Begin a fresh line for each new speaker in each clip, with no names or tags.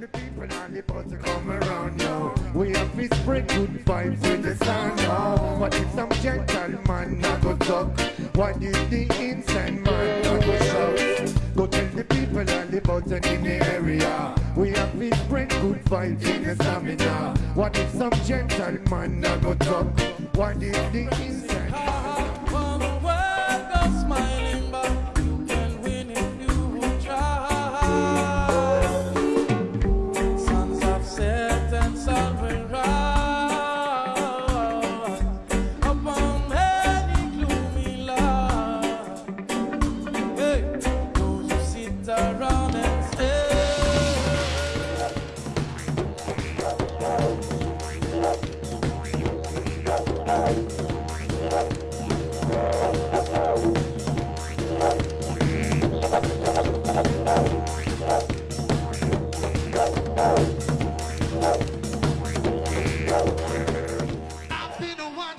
The people and the buzz come around, yo. We have to spread good vibes with the sound, yo. What if some gentleman not go talk? What if the inside man not go shout? Go tell the people and the buzz in the area. We have to spread good vibes in the stamina. What if some gentleman not go talk? What if the inside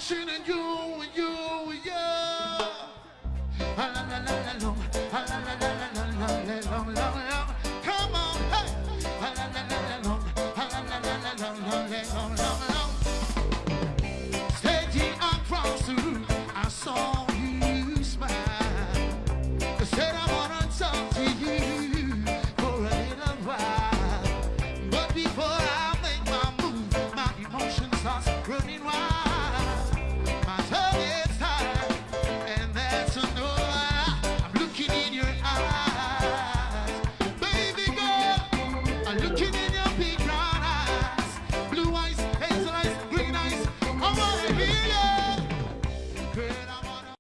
watching you, you,